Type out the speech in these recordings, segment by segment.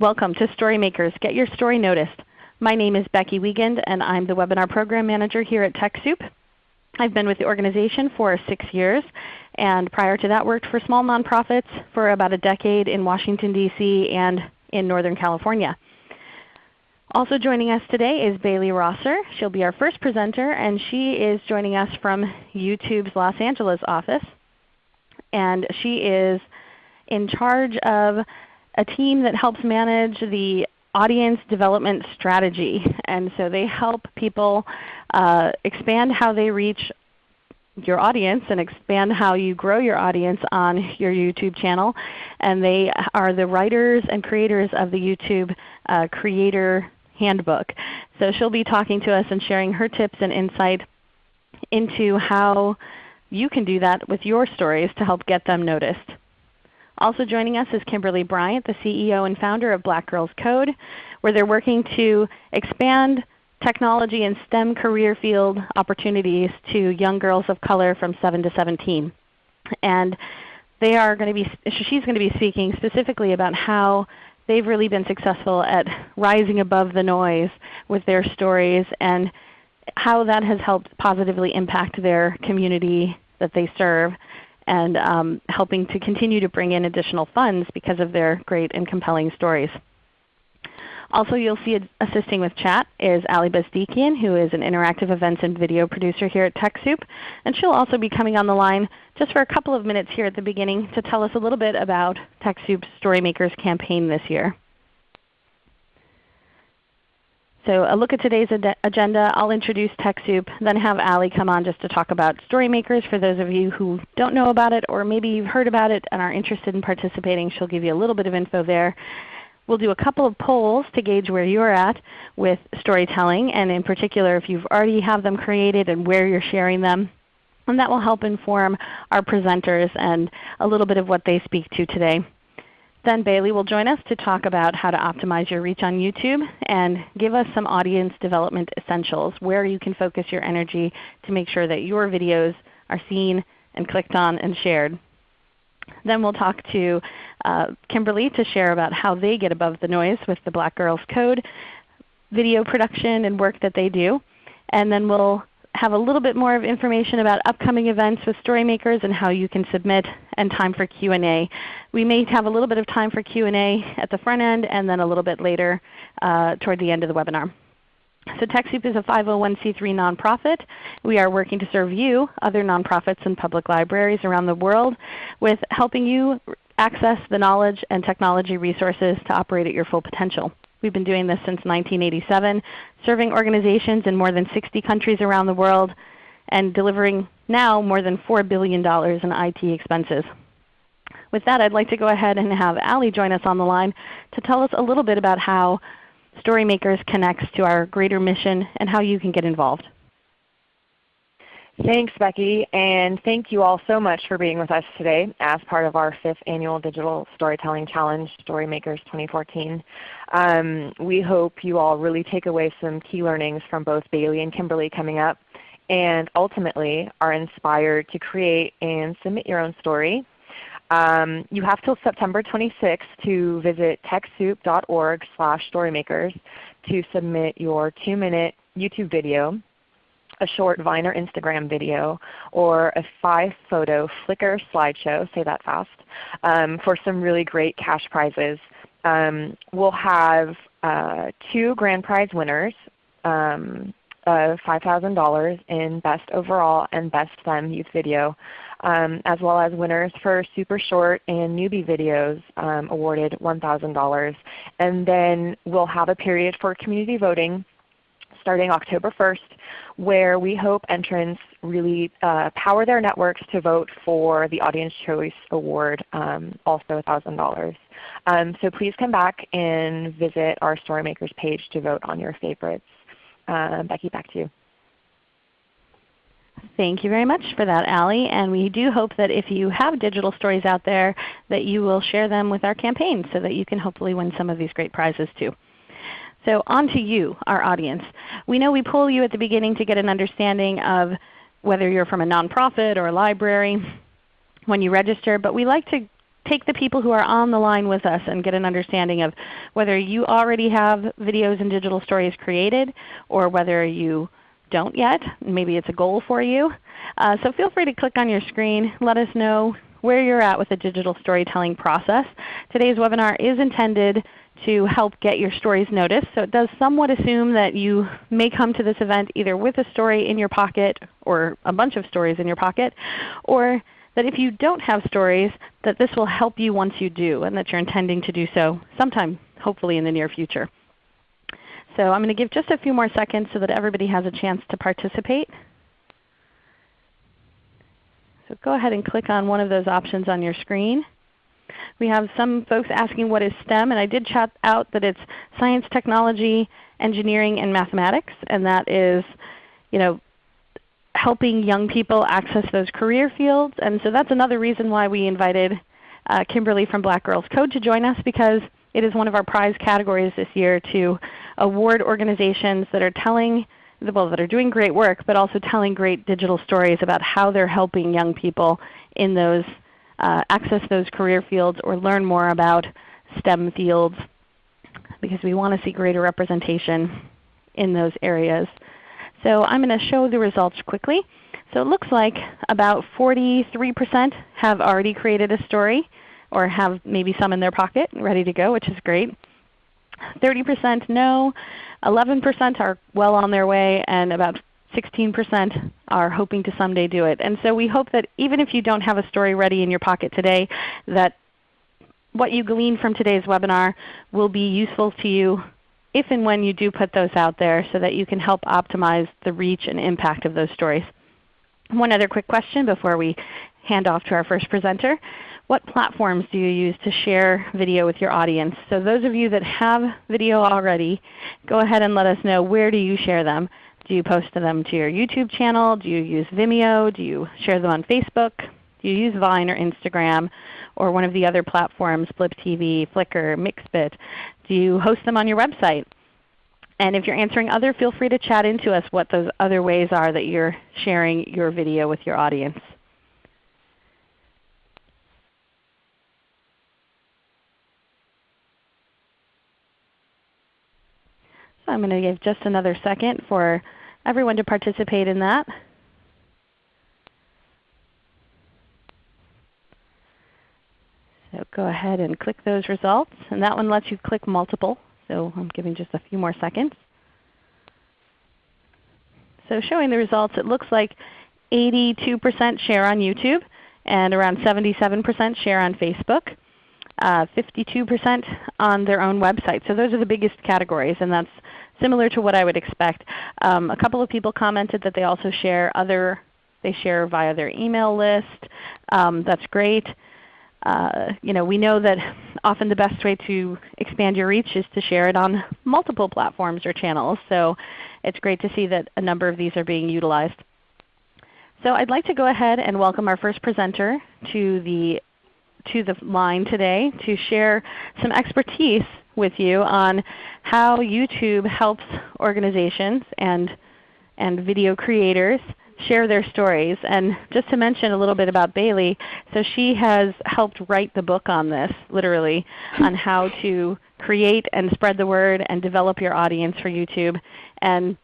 Welcome to Storymakers Get Your Story Noticed. My name is Becky Wiegand and I'm the Webinar Program Manager here at TechSoup. I've been with the organization for six years and prior to that worked for small nonprofits for about a decade in Washington, D.C. and in Northern California. Also joining us today is Bailey Rosser. She'll be our first presenter and she is joining us from YouTube's Los Angeles office. And she is in charge of a team that helps manage the audience development strategy. And so they help people uh, expand how they reach your audience and expand how you grow your audience on your YouTube channel. And they are the writers and creators of the YouTube uh, Creator Handbook. So she'll be talking to us and sharing her tips and insight into how you can do that with your stories to help get them noticed. Also joining us is Kimberly Bryant, the CEO and founder of Black Girls Code, where they're working to expand technology and STEM career field opportunities to young girls of color from 7 to 17. And they are going to be, she's going to be speaking specifically about how they've really been successful at rising above the noise with their stories and how that has helped positively impact their community that they serve and um, helping to continue to bring in additional funds because of their great and compelling stories. Also you'll see assisting with chat is Ali Bezdikian who is an interactive events and video producer here at TechSoup. And she'll also be coming on the line just for a couple of minutes here at the beginning to tell us a little bit about TechSoup's Storymakers campaign this year. So a look at today's agenda. I'll introduce TechSoup, then have Ali come on just to talk about Storymakers for those of you who don't know about it or maybe you've heard about it and are interested in participating. She'll give you a little bit of info there. We'll do a couple of polls to gauge where you're at with storytelling, and in particular if you've already have them created and where you're sharing them. And that will help inform our presenters and a little bit of what they speak to today. Then Bailey will join us to talk about how to optimize your reach on YouTube and give us some audience development essentials, where you can focus your energy to make sure that your videos are seen and clicked on and shared. Then we'll talk to uh, Kimberly to share about how they get above the noise with the Black Girls Code video production and work that they do. And then we'll have a little bit more of information about upcoming events with Storymakers and how you can submit and time for Q&A. We may have a little bit of time for Q&A at the front end and then a little bit later uh, toward the end of the webinar. So TechSoup is a 501c3 nonprofit. We are working to serve you, other nonprofits and public libraries around the world, with helping you access the knowledge and technology resources to operate at your full potential. We've been doing this since 1987, serving organizations in more than 60 countries around the world and delivering now more than $4 billion in IT expenses. With that, I'd like to go ahead and have Ali join us on the line to tell us a little bit about how Storymakers connects to our greater mission and how you can get involved. Thanks Becky, and thank you all so much for being with us today as part of our 5th Annual Digital Storytelling Challenge, Storymakers 2014. Um, we hope you all really take away some key learnings from both Bailey and Kimberly coming up, and ultimately are inspired to create and submit your own story um, you have till September 26th to visit TechSoup.org slash storymakers to submit your 2-minute YouTube video, a short Vine or Instagram video, or a 5-photo Flickr slideshow, say that fast, um, for some really great cash prizes. Um, we'll have uh, two grand prize winners um, of $5,000 in Best Overall and Best STEM Youth Video um, as well as winners for super short and newbie videos um, awarded $1,000. And then we'll have a period for community voting starting October 1st where we hope entrants really uh, power their networks to vote for the Audience Choice Award, um, also $1,000. Um, so please come back and visit our Storymakers page to vote on your favorites. Uh, Becky, back to you. Thank you very much for that, Ali. And we do hope that if you have digital stories out there that you will share them with our campaign so that you can hopefully win some of these great prizes too. So on to you, our audience. We know we pull you at the beginning to get an understanding of whether you're from a nonprofit or a library when you register, but we like to take the people who are on the line with us and get an understanding of whether you already have videos and digital stories created or whether you don't yet. Maybe it's a goal for you. Uh, so feel free to click on your screen. Let us know where you're at with the digital storytelling process. Today's webinar is intended to help get your stories noticed. So it does somewhat assume that you may come to this event either with a story in your pocket or a bunch of stories in your pocket, or that if you don't have stories, that this will help you once you do and that you're intending to do so sometime hopefully in the near future. So I'm going to give just a few more seconds so that everybody has a chance to participate. So go ahead and click on one of those options on your screen. We have some folks asking what is STEM, and I did chat out that it's science, technology, engineering, and mathematics, and that is you know, helping young people access those career fields. And so that's another reason why we invited uh, Kimberly from Black Girls Code to join us because it is one of our prize categories this year to award organizations that are telling well, that are doing great work, but also telling great digital stories about how they're helping young people in those uh, access those career fields or learn more about STEM fields because we want to see greater representation in those areas. So I'm going to show the results quickly. So it looks like about 43% have already created a story or have maybe some in their pocket ready to go, which is great. 30% no, 11% are well on their way, and about 16% are hoping to someday do it. And so we hope that even if you don't have a story ready in your pocket today, that what you glean from today's webinar will be useful to you if and when you do put those out there so that you can help optimize the reach and impact of those stories. One other quick question before we hand off to our first presenter. What platforms do you use to share video with your audience? So those of you that have video already, go ahead and let us know where do you share them. Do you post them to your YouTube channel? Do you use Vimeo? Do you share them on Facebook? Do you use Vine or Instagram or one of the other platforms, Flip TV, Flickr, Mixbit? Do you host them on your website? And if you're answering other, feel free to chat into us what those other ways are that you're sharing your video with your audience. So I'm going to give just another second for everyone to participate in that. So go ahead and click those results. And that one lets you click multiple. So I'm giving just a few more seconds. So showing the results, it looks like 82% share on YouTube and around 77% share on Facebook. 52% uh, on their own website. So those are the biggest categories, and that's similar to what I would expect. Um, a couple of people commented that they also share other, they share via their email list. Um, that's great. Uh, you know, we know that often the best way to expand your reach is to share it on multiple platforms or channels. So it's great to see that a number of these are being utilized. So I'd like to go ahead and welcome our first presenter to the, to the line today to share some expertise with you on how YouTube helps organizations and, and video creators share their stories. And just to mention a little bit about Bailey, so she has helped write the book on this, literally, on how to create and spread the word and develop your audience for YouTube. And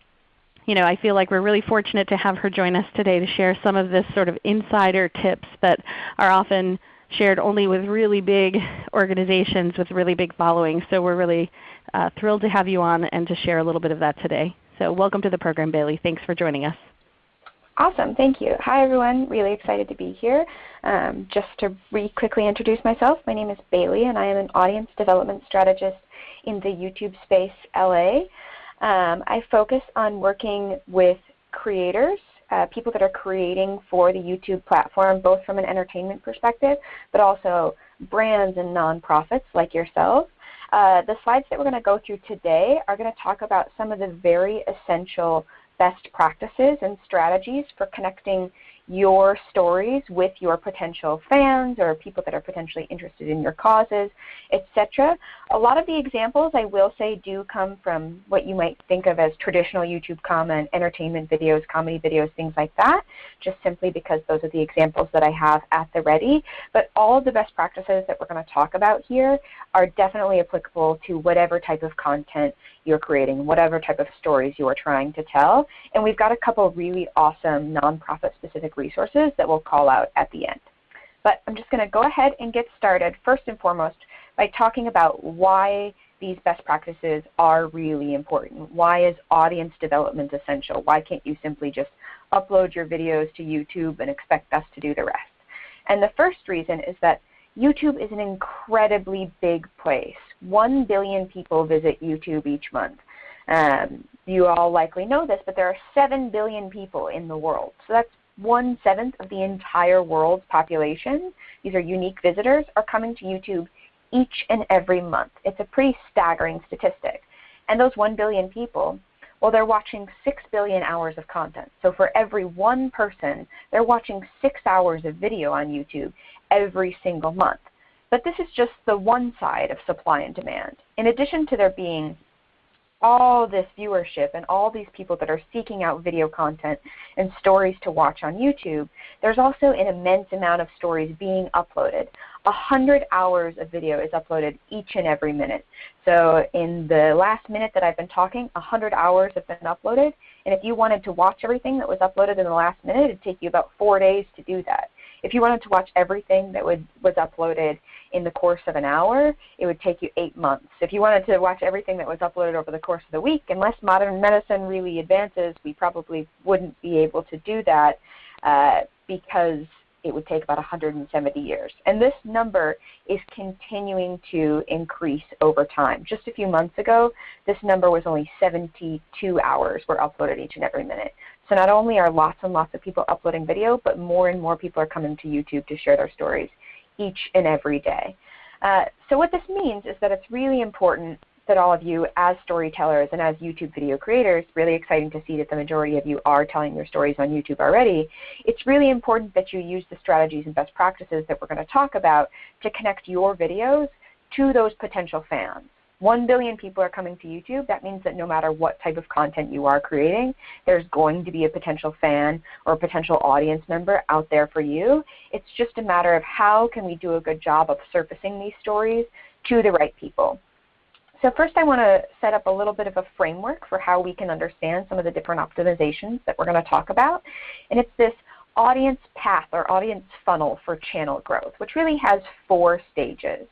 you know, I feel like we're really fortunate to have her join us today to share some of this sort of insider tips that are often shared only with really big organizations with really big followings. So we're really uh, thrilled to have you on and to share a little bit of that today. So welcome to the program, Bailey. Thanks for joining us. Awesome. Thank you. Hi, everyone. Really excited to be here. Um, just to re quickly introduce myself, my name is Bailey, and I am an audience development strategist in the YouTube space LA. Um, I focus on working with creators uh, people that are creating for the YouTube platform, both from an entertainment perspective, but also brands and nonprofits like yourselves. Uh, the slides that we're going to go through today are going to talk about some of the very essential best practices and strategies for connecting your stories with your potential fans or people that are potentially interested in your causes, etc. A lot of the examples I will say do come from what you might think of as traditional YouTube comment, entertainment videos, comedy videos, things like that, just simply because those are the examples that I have at the ready. But all of the best practices that we're going to talk about here are definitely applicable to whatever type of content you're creating, whatever type of stories you are trying to tell. And we've got a couple really awesome nonprofit specific resources that we'll call out at the end. But I'm just going to go ahead and get started first and foremost by talking about why these best practices are really important. Why is audience development essential? Why can't you simply just upload your videos to YouTube and expect us to do the rest? And the first reason is that YouTube is an incredibly big place. 1 billion people visit YouTube each month. Um, you all likely know this, but there are 7 billion people in the world. So that's one seventh of the entire world's population. These are unique visitors are coming to YouTube each and every month. It's a pretty staggering statistic. And those 1 billion people, well, they're watching 6 billion hours of content. So for every one person, they're watching 6 hours of video on YouTube every single month. But this is just the one side of supply and demand. In addition to there being all this viewership and all these people that are seeking out video content and stories to watch on YouTube, there's also an immense amount of stories being uploaded. A hundred hours of video is uploaded each and every minute. So in the last minute that I've been talking, a hundred hours have been uploaded. And if you wanted to watch everything that was uploaded in the last minute, it'd take you about four days to do that. If you wanted to watch everything that would, was uploaded in the course of an hour, it would take you eight months. If you wanted to watch everything that was uploaded over the course of the week, unless modern medicine really advances, we probably wouldn't be able to do that uh, because it would take about 170 years. And this number is continuing to increase over time. Just a few months ago, this number was only 72 hours were uploaded each and every minute. So not only are lots and lots of people uploading video, but more and more people are coming to YouTube to share their stories each and every day. Uh, so what this means is that it's really important that all of you as storytellers and as YouTube video creators, really exciting to see that the majority of you are telling your stories on YouTube already, it's really important that you use the strategies and best practices that we're going to talk about to connect your videos to those potential fans. 1 billion people are coming to YouTube, that means that no matter what type of content you are creating, there's going to be a potential fan or a potential audience member out there for you. It's just a matter of how can we do a good job of surfacing these stories to the right people. So first I want to set up a little bit of a framework for how we can understand some of the different optimizations that we're going to talk about. And it's this audience path or audience funnel for channel growth, which really has four stages.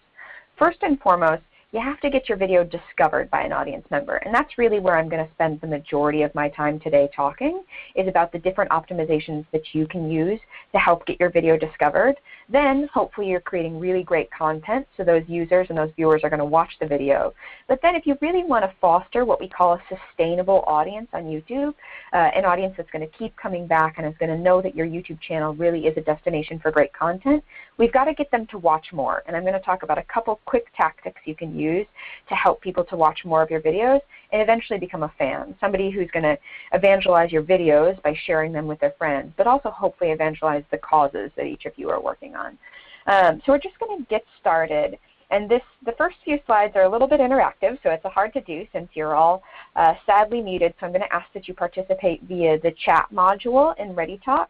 First and foremost, you have to get your video discovered by an audience member. And that's really where I'm going to spend the majority of my time today talking, is about the different optimizations that you can use to help get your video discovered. Then hopefully you're creating really great content so those users and those viewers are going to watch the video. But then if you really want to foster what we call a sustainable audience on YouTube, uh, an audience that's going to keep coming back and is going to know that your YouTube channel really is a destination for great content, we've got to get them to watch more. And I'm going to talk about a couple quick tactics you can use to help people to watch more of your videos and eventually become a fan, somebody who's going to evangelize your videos by sharing them with their friends, but also hopefully evangelize the causes that each of you are working on. Um, so we're just going to get started. And this, the first few slides are a little bit interactive, so it's a hard to do since you're all uh, sadly muted. So I'm going to ask that you participate via the chat module in ReadyTalk.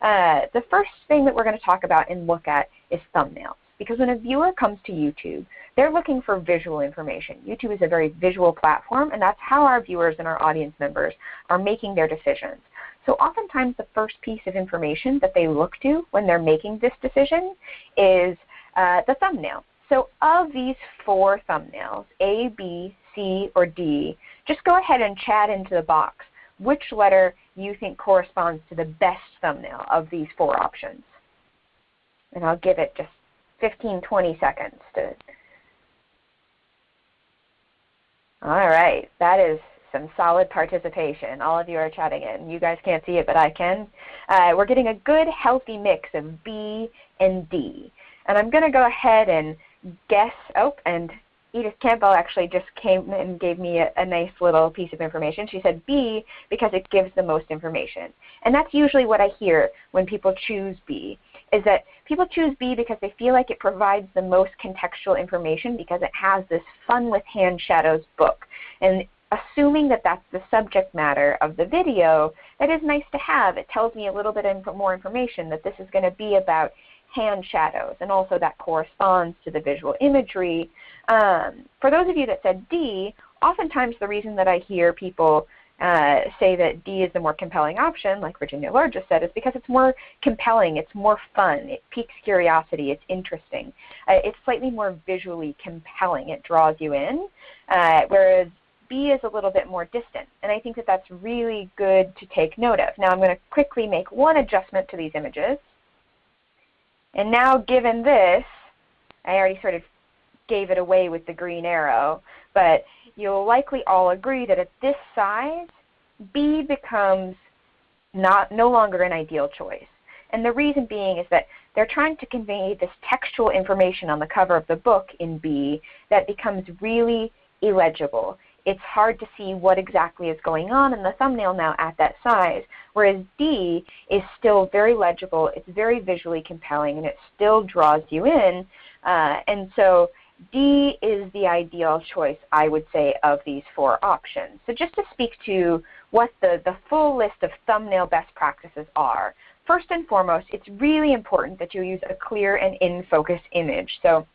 Uh, the first thing that we're going to talk about and look at is thumbnails. Because when a viewer comes to YouTube, they're looking for visual information. YouTube is a very visual platform, and that's how our viewers and our audience members are making their decisions. So oftentimes the first piece of information that they look to when they're making this decision is uh, the thumbnail. So of these four thumbnails, A, B, C, or D, just go ahead and chat into the box which letter you think corresponds to the best thumbnail of these four options. And I'll give it just 15, 20 seconds to all right, that is some solid participation. All of you are chatting in. You guys can't see it, but I can. Uh, we're getting a good healthy mix of B and D. And I'm going to go ahead and guess, oh, and Edith Campbell actually just came and gave me a, a, nice little piece of information. She said B because it gives the most information. And that's usually what I hear when people choose B, is that people choose B because they feel like it provides the most contextual information because it has this Fun with Hand Shadows book. And assuming that that's the subject matter of the video, that is nice to have. It tells me a little bit more information that this is going to be about hand shadows, and also that corresponds to the visual imagery. Um, for those of you that said D, oftentimes the reason that I hear people uh, say that D is the more compelling option, like Virginia Lord just said, is because it's more compelling, it's more fun, it piques curiosity, it's interesting. Uh, it's slightly more visually compelling, it draws you in, uh, whereas B is a little bit more distant. And I think that that's really good to take note of. Now I'm going to quickly make one adjustment to these images. And now given this, I already sort of gave it away with the green arrow, but you'll likely all agree that at this size, B becomes not, no longer an ideal choice. And the reason being is that they're trying to convey this textual information on the cover of the book in B that becomes really illegible it's hard to see what exactly is going on in the thumbnail now at that size. Whereas D is still very legible, it's very visually compelling, and it still draws you in. Uh, and so D is the ideal choice, I would say, of these four options. So just to speak to what the, the full list of thumbnail best practices are, first and foremost, it's really important that you use a clear and in-focus image. So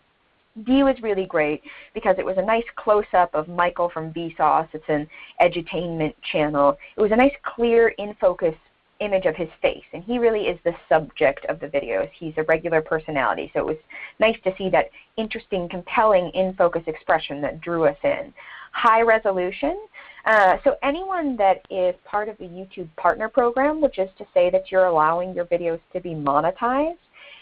D was really great because it was a nice close-up of Michael from Vsauce. It's an edutainment channel. It was a nice clear in-focus image of his face, and he really is the subject of the videos. He's a regular personality, so it was nice to see that interesting, compelling in-focus expression that drew us in. High resolution. Uh, so anyone that is part of the YouTube Partner Program, which is to say that you're allowing your videos to be monetized,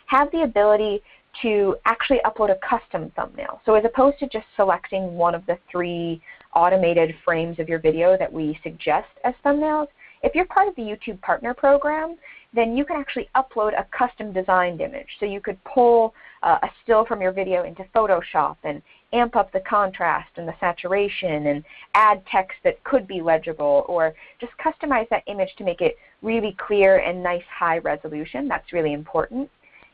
have the ability to actually upload a custom thumbnail. So as opposed to just selecting one of the three automated frames of your video that we suggest as thumbnails, if you're part of the YouTube Partner Program, then you can actually upload a custom designed image. So you could pull uh, a still from your video into Photoshop and amp up the contrast and the saturation and add text that could be legible or just customize that image to make it really clear and nice high resolution. That's really important.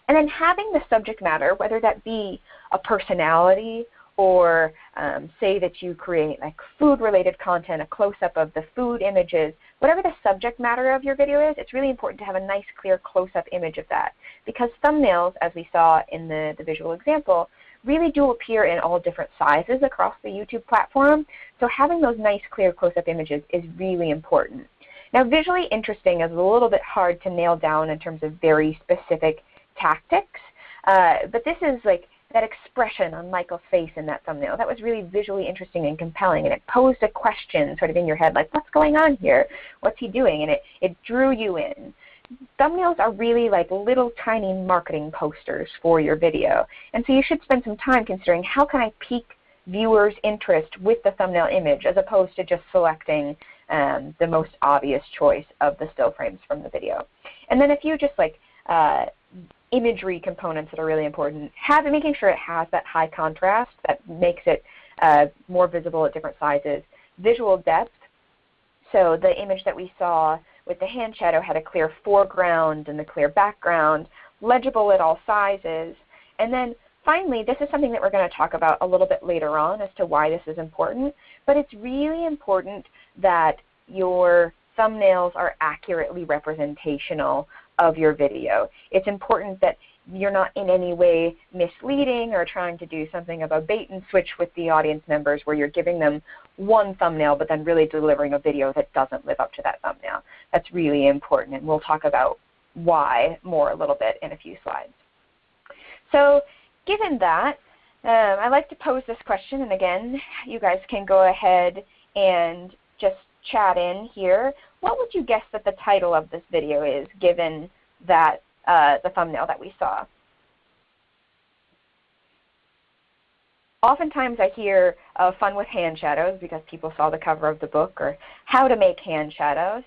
And then having the subject matter, whether that be a personality or um, say that you create like food-related content, a close-up of the food images, whatever the subject matter of your video is, it's really important to have a nice, clear close-up image of that. Because thumbnails, as we saw in the, the visual example, really do appear in all different sizes across the YouTube platform. So having those nice, clear close-up images is really important. Now visually interesting is a little bit hard to nail down in terms of very specific tactics. Uh, but this is like that expression on Michael's face in that thumbnail. That was really visually interesting and compelling, and it posed a question sort of in your head, like, what's going on here? What's he doing? And it, it drew you in. Thumbnails are really like little tiny marketing posters for your video. And so you should spend some time considering how can I pique viewers' interest with the thumbnail image as opposed to just selecting um, the most obvious choice of the still frames from the video. And then if you just like uh, imagery components that are really important. Have, making sure it has that high contrast that makes it uh, more visible at different sizes. Visual depth. So the image that we saw with the hand shadow had a clear foreground and the clear background, legible at all sizes. And then finally, this is something that we're going to talk about a little bit later on as to why this is important, but it's really important that your thumbnails are accurately representational of your video. It's important that you're not in any way misleading or trying to do something of a bait and switch with the audience members where you're giving them one thumbnail but then really delivering a video that doesn't live up to that thumbnail. That's really important and we'll talk about why more a little bit in a few slides. So given that, um, I like to pose this question and again you guys can go ahead and just chat in here, what would you guess that the title of this video is given that uh, the thumbnail that we saw? Oftentimes I hear uh, fun with hand shadows because people saw the cover of the book or how to make hand shadows.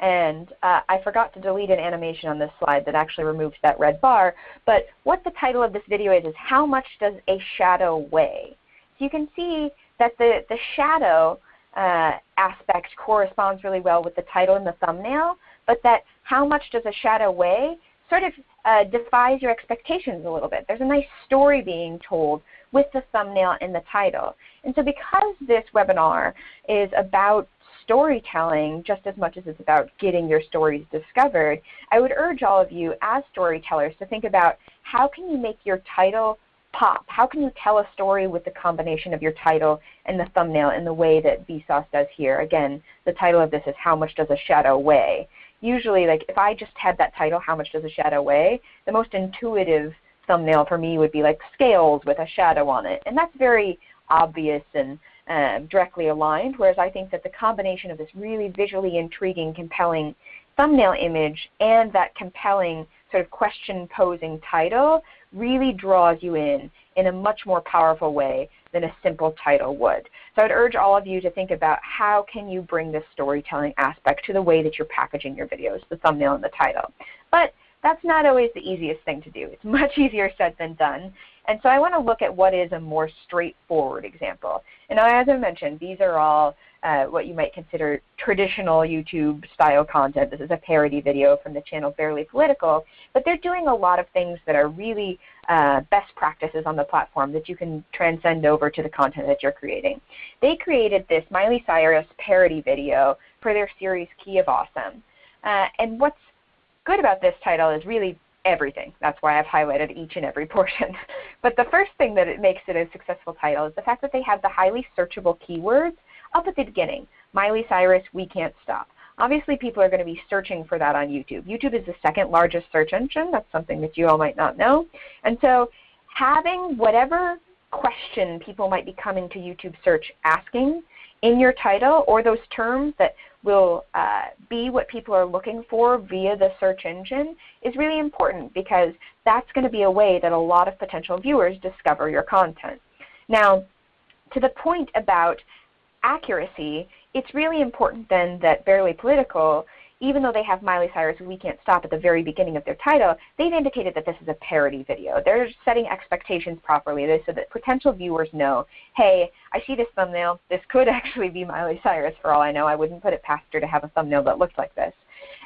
And uh, I forgot to delete an animation on this slide that actually removes that red bar. But what the title of this video is is how much does a shadow weigh? So you can see that the, the shadow uh, aspect corresponds really well with the title and the thumbnail, but that how much does a shadow weigh sort of uh, defies your expectations a little bit. There's a nice story being told with the thumbnail and the title. And so because this webinar is about storytelling just as much as it's about getting your stories discovered, I would urge all of you as storytellers to think about how can you make your title pop? How can you tell a story with the combination of your title and the thumbnail in the way that Vsauce does here? Again, the title of this is How Much Does a Shadow Weigh? Usually, like if I just had that title, How Much Does a Shadow Weigh? The most intuitive thumbnail for me would be like scales with a shadow on it. And that's very obvious and um, directly aligned, whereas I think that the combination of this really visually intriguing, compelling thumbnail image and that compelling sort of question posing title really draws you in in a much more powerful way than a simple title would. So I'd urge all of you to think about how can you bring this storytelling aspect to the way that you're packaging your videos, the thumbnail and the title. But that's not always the easiest thing to do. It's much easier said than done. And so I want to look at what is a more straightforward example. And as I mentioned, these are all uh, what you might consider traditional YouTube style content. This is a parody video from the channel Barely Political, but they're doing a lot of things that are really uh, best practices on the platform that you can transcend over to the content that you're creating. They created this Miley Cyrus parody video for their series Key of Awesome. Uh, and what's good about this title is really everything. That's why I've highlighted each and every portion. but the first thing that it makes it a successful title is the fact that they have the highly searchable keywords up at the beginning. Miley Cyrus, We Can't Stop. Obviously people are going to be searching for that on YouTube. YouTube is the second largest search engine. That's something that you all might not know. And so having whatever question people might be coming to YouTube search asking in your title or those terms that will uh, be what people are looking for via the search engine is really important because that's going to be a way that a lot of potential viewers discover your content. Now, to the point about accuracy, it's really important then that Barely Political, even though they have Miley Cyrus We Can't Stop at the very beginning of their title, they've indicated that this is a parody video. They're setting expectations properly They so that potential viewers know, hey, I see this thumbnail. This could actually be Miley Cyrus for all I know. I wouldn't put it past her to have a thumbnail that looks like this.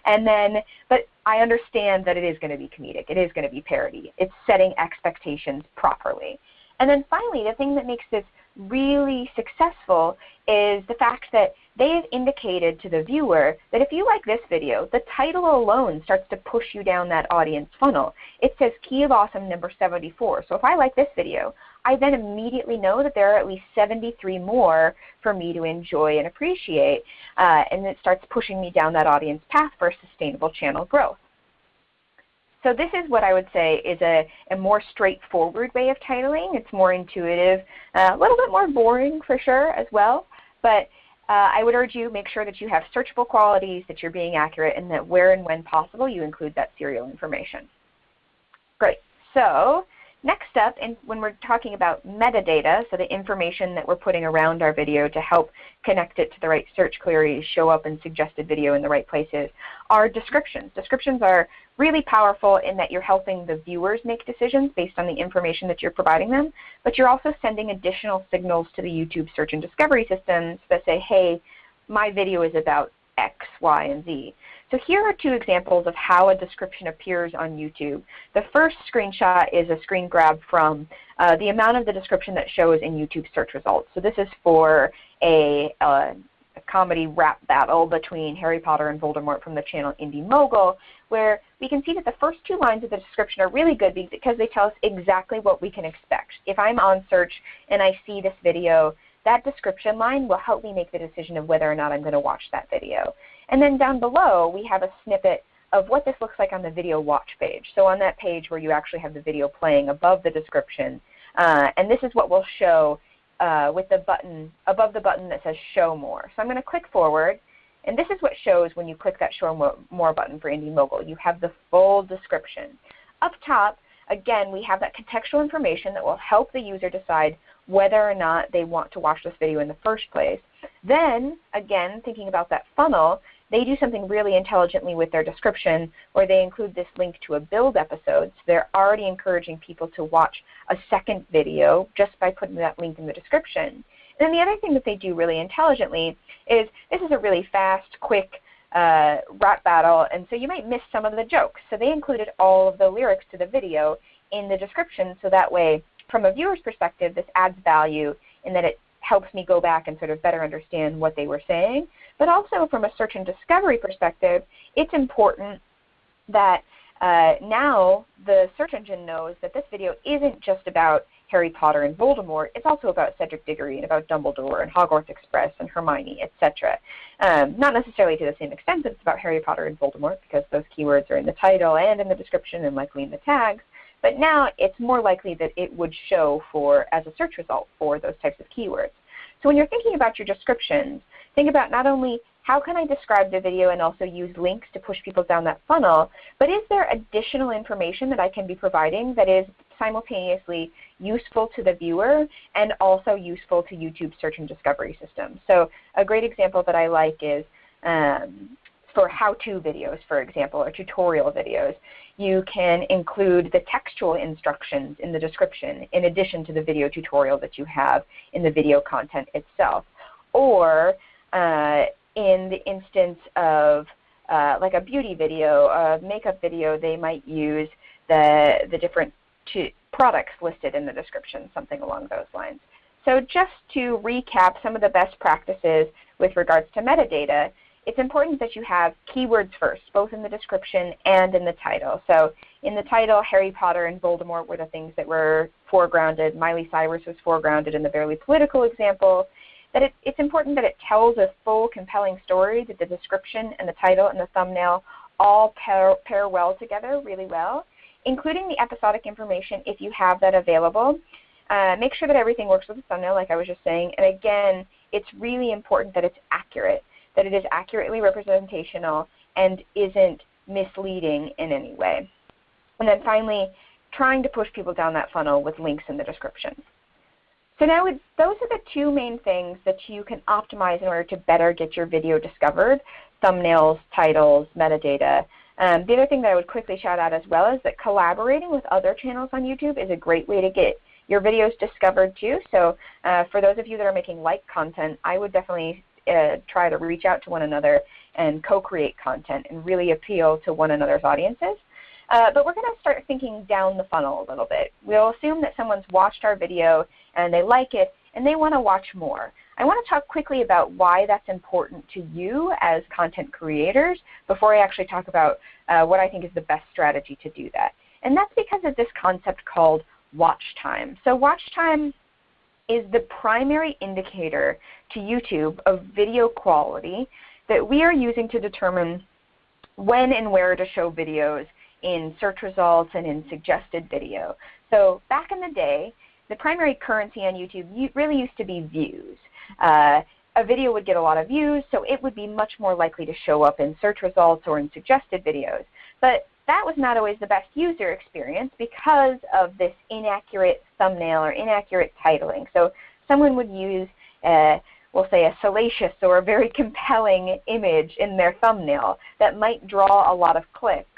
And then, but I understand that it is going to be comedic. It is going to be parody. It's setting expectations properly. And then finally, the thing that makes this really successful is the fact that they have indicated to the viewer that if you like this video, the title alone starts to push you down that audience funnel. It says Key of Awesome number 74. So if I like this video, I then immediately know that there are at least 73 more for me to enjoy and appreciate. Uh, and it starts pushing me down that audience path for sustainable channel growth. So this is what I would say is a, a more straightforward way of titling. It's more intuitive, uh, a little bit more boring for sure as well. But uh, I would urge you make sure that you have searchable qualities, that you're being accurate, and that where and when possible you include that serial information. Great. So Next up, in, when we're talking about metadata, so the information that we're putting around our video to help connect it to the right search queries, show up in suggested video in the right places, are descriptions. Descriptions are really powerful in that you're helping the viewers make decisions based on the information that you're providing them, but you're also sending additional signals to the YouTube search and discovery systems that say, hey, my video is about X, Y, and Z. So here are two examples of how a description appears on YouTube. The first screenshot is a screen grab from uh, the amount of the description that shows in YouTube search results. So this is for a, uh, a comedy rap battle between Harry Potter and Voldemort from the channel Indy Mogul, where we can see that the first two lines of the description are really good because they tell us exactly what we can expect. If I'm on search and I see this video, that description line will help me make the decision of whether or not I'm going to watch that video. And then down below we have a snippet of what this looks like on the video watch page. So on that page where you actually have the video playing above the description, uh, and this is what we'll show uh, with the button above the button that says Show More. So I'm going to click forward, and this is what shows when you click that Show More button for Indy Mogul. You have the full description. Up top, again, we have that contextual information that will help the user decide whether or not they want to watch this video in the first place. Then, again, thinking about that funnel, they do something really intelligently with their description where they include this link to a build episode. So they're already encouraging people to watch a second video just by putting that link in the description. And then the other thing that they do really intelligently is this is a really fast, quick uh, rap battle, and so you might miss some of the jokes. So they included all of the lyrics to the video in the description so that way from a viewer's perspective this adds value in that it helps me go back and sort of better understand what they were saying. But also from a search and discovery perspective, it's important that uh, now the search engine knows that this video isn't just about Harry Potter and Voldemort. It's also about Cedric Diggory and about Dumbledore and Hogwarts Express and Hermione, etc. Um, not necessarily to the same extent that it's about Harry Potter and Voldemort because those keywords are in the title and in the description and likely in the tags. But now it's more likely that it would show for as a search result for those types of keywords. So when you're thinking about your descriptions, think about not only how can I describe the video and also use links to push people down that funnel, but is there additional information that I can be providing that is simultaneously useful to the viewer and also useful to YouTube search and discovery systems. So a great example that I like is um, for how-to videos, for example, or tutorial videos you can include the textual instructions in the description in addition to the video tutorial that you have in the video content itself. Or uh, in the instance of uh, like a beauty video, a makeup video, they might use the, the different products listed in the description, something along those lines. So just to recap some of the best practices with regards to metadata, it's important that you have keywords first, both in the description and in the title. So in the title, Harry Potter and Voldemort were the things that were foregrounded. Miley Cyrus was foregrounded in the Barely Political example. That it, it's important that it tells a full, compelling story, that the description and the title and the thumbnail all pair, pair well together really well, including the episodic information if you have that available. Uh, make sure that everything works with the thumbnail like I was just saying. And again, it's really important that it's accurate that it is accurately representational and isn't misleading in any way. And then finally, trying to push people down that funnel with links in the description. So now those are the two main things that you can optimize in order to better get your video discovered, thumbnails, titles, metadata. Um, the other thing that I would quickly shout out as well is that collaborating with other channels on YouTube is a great way to get your videos discovered too. So uh, for those of you that are making like content, I would definitely uh, try to reach out to one another and co-create content and really appeal to one another's audiences. Uh, but we're going to start thinking down the funnel a little bit. We'll assume that someone's watched our video and they like it and they want to watch more. I want to talk quickly about why that's important to you as content creators before I actually talk about uh, what I think is the best strategy to do that. And that's because of this concept called watch time. So watch time is the primary indicator to YouTube of video quality that we are using to determine when and where to show videos in search results and in suggested video. So back in the day, the primary currency on YouTube really used to be views. Uh, a video would get a lot of views, so it would be much more likely to show up in search results or in suggested videos. But that was not always the best user experience because of this inaccurate thumbnail or inaccurate titling. So someone would use, a, we'll say, a salacious or a very compelling image in their thumbnail that might draw a lot of clicks,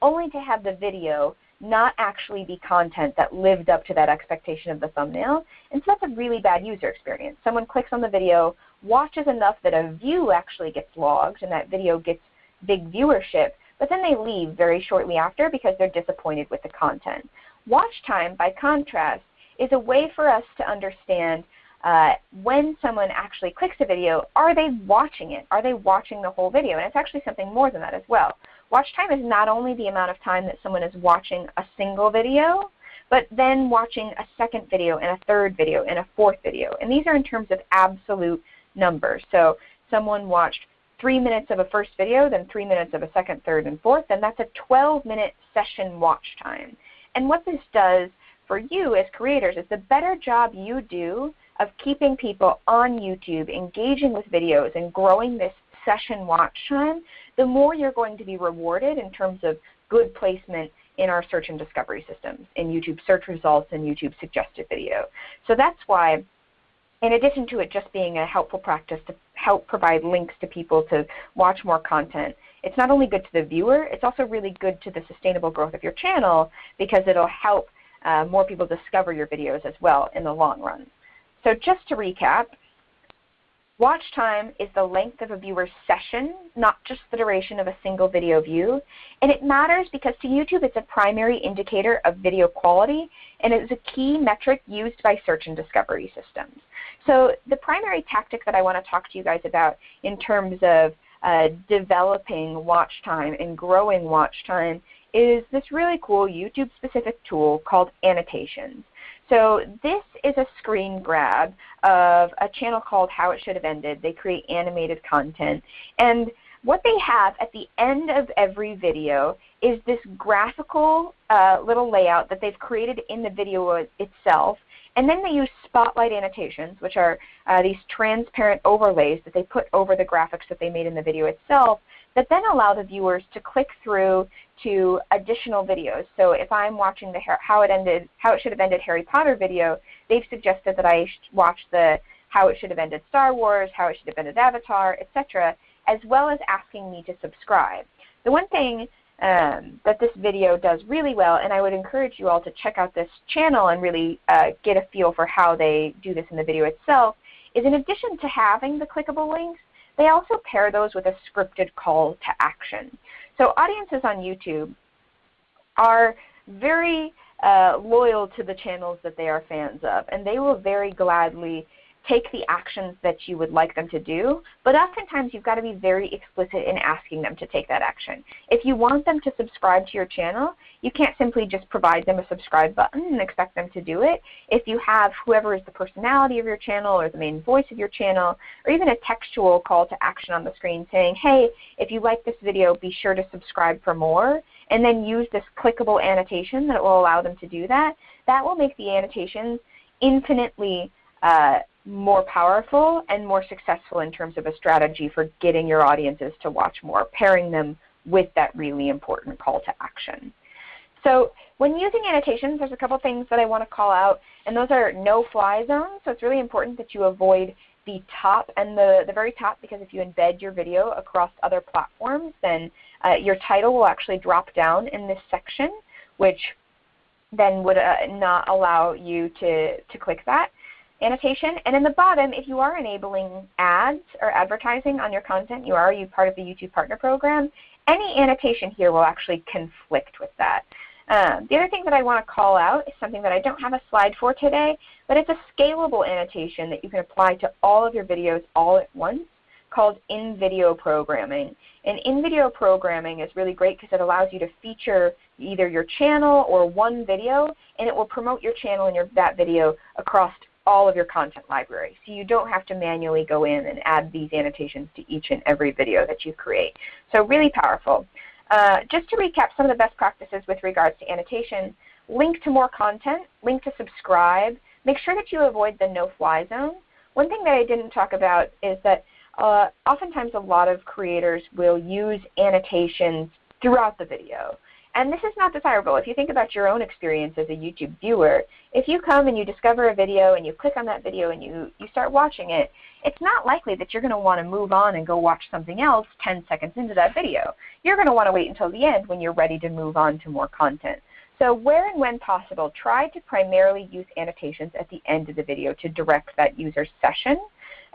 only to have the video not actually be content that lived up to that expectation of the thumbnail. And so that's a really bad user experience. Someone clicks on the video, watches enough that a view actually gets logged and that video gets big viewership, but then they leave very shortly after because they're disappointed with the content. Watch time, by contrast, is a way for us to understand uh, when someone actually clicks a video, are they watching it? Are they watching the whole video? And it's actually something more than that as well. Watch time is not only the amount of time that someone is watching a single video, but then watching a second video and a third video and a fourth video. And these are in terms of absolute numbers. So someone watched 3 minutes of a first video, then 3 minutes of a second, third, and fourth, and that's a 12-minute session watch time. And what this does for you as creators is the better job you do of keeping people on YouTube, engaging with videos, and growing this session watch time, the more you're going to be rewarded in terms of good placement in our search and discovery systems, in YouTube search results and YouTube suggested video. So that's why in addition to it just being a helpful practice to help provide links to people to watch more content, it's not only good to the viewer, it's also really good to the sustainable growth of your channel because it'll help uh, more people discover your videos as well in the long run. So just to recap, Watch time is the length of a viewer's session, not just the duration of a single video view. And it matters because to YouTube it's a primary indicator of video quality and it is a key metric used by search and discovery systems. So the primary tactic that I want to talk to you guys about in terms of uh, developing watch time and growing watch time is this really cool YouTube specific tool called annotations. So this is a screen grab of a channel called How It Should Have Ended. They create animated content. And what they have at the end of every video is this graphical uh, little layout that they've created in the video itself. And then they use spotlight annotations, which are uh, these transparent overlays that they put over the graphics that they made in the video itself that then allow the viewers to click through to additional videos. So if I'm watching the how it ended, how it should have ended Harry Potter video, they've suggested that I watch the how it should have ended Star Wars, how it should have ended Avatar, etc., as well as asking me to subscribe. The one thing um, that this video does really well, and I would encourage you all to check out this channel and really uh, get a feel for how they do this in the video itself, is in addition to having the clickable links, they also pair those with a scripted call to action. So audiences on YouTube are very uh, loyal to the channels that they are fans of, and they will very gladly take the actions that you would like them to do, but oftentimes you've got to be very explicit in asking them to take that action. If you want them to subscribe to your channel, you can't simply just provide them a subscribe button and expect them to do it. If you have whoever is the personality of your channel or the main voice of your channel, or even a textual call to action on the screen saying, hey, if you like this video, be sure to subscribe for more, and then use this clickable annotation that will allow them to do that, that will make the annotations infinitely uh, more powerful and more successful in terms of a strategy for getting your audiences to watch more, pairing them with that really important call to action. So when using annotations, there's a couple things that I want to call out, and those are no-fly zones. So it's really important that you avoid the top and the, the very top because if you embed your video across other platforms, then uh, your title will actually drop down in this section, which then would uh, not allow you to, to click that annotation. And in the bottom, if you are enabling ads or advertising on your content, you are you part of the YouTube Partner Program, any annotation here will actually conflict with that. Um, the other thing that I want to call out is something that I don't have a slide for today, but it's a scalable annotation that you can apply to all of your videos all at once called in-video programming. And in-video programming is really great because it allows you to feature either your channel or one video, and it will promote your channel and your, that video across all of your content library. So you don't have to manually go in and add these annotations to each and every video that you create. So really powerful. Uh, just to recap some of the best practices with regards to annotation, link to more content, link to subscribe, make sure that you avoid the no-fly zone. One thing that I didn't talk about is that uh, oftentimes a lot of creators will use annotations throughout the video. And this is not desirable. If you think about your own experience as a YouTube viewer, if you come and you discover a video and you click on that video and you, you start watching it, it's not likely that you're going to want to move on and go watch something else 10 seconds into that video. You're going to want to wait until the end when you're ready to move on to more content. So where and when possible, try to primarily use annotations at the end of the video to direct that user's session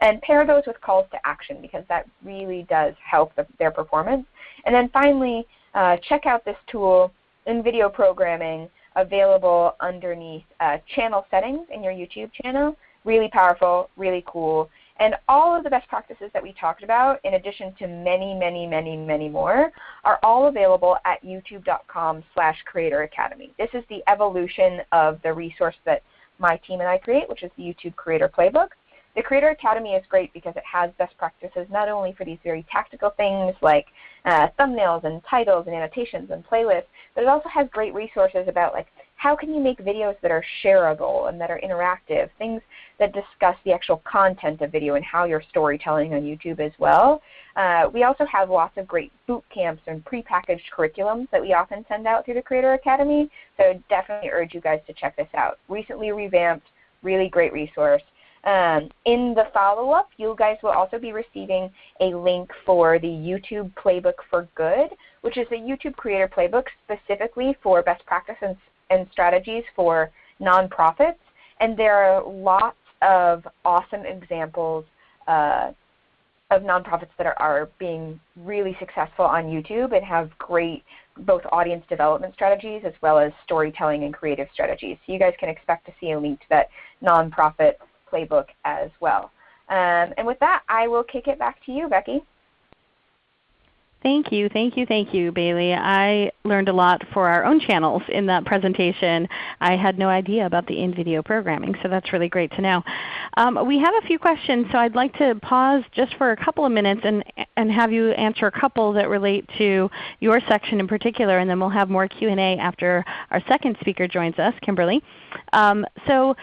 and pair those with calls to action because that really does help the, their performance. And then finally, uh, check out this tool in video programming available underneath uh, channel settings in your YouTube channel. Really powerful, really cool. And all of the best practices that we talked about, in addition to many, many, many, many more, are all available at youtube.com slash creator academy. This is the evolution of the resource that my team and I create, which is the YouTube Creator Playbook. The Creator Academy is great because it has best practices not only for these very tactical things like uh, thumbnails and titles and annotations and playlists, but it also has great resources about like how can you make videos that are shareable and that are interactive, things that discuss the actual content of video and how you're storytelling on YouTube as well. Uh, we also have lots of great boot camps and prepackaged curriculums that we often send out through the Creator Academy, so definitely urge you guys to check this out. Recently revamped, really great resource. Um, in the follow-up, you guys will also be receiving a link for the YouTube Playbook for Good, which is a YouTube Creator Playbook specifically for best practices and strategies for nonprofits. And there are lots of awesome examples uh, of nonprofits that are, are being really successful on YouTube and have great both audience development strategies as well as storytelling and creative strategies. So you guys can expect to see a link to that nonprofit playbook as well. Um, and with that, I will kick it back to you, Becky. Thank you, thank you, thank you, Bailey. I learned a lot for our own channels in that presentation. I had no idea about the in-video programming, so that's really great to know. Um, we have a few questions, so I'd like to pause just for a couple of minutes and, and have you answer a couple that relate to your section in particular, and then we'll have more Q&A after our second speaker joins us, Kimberly. Um, so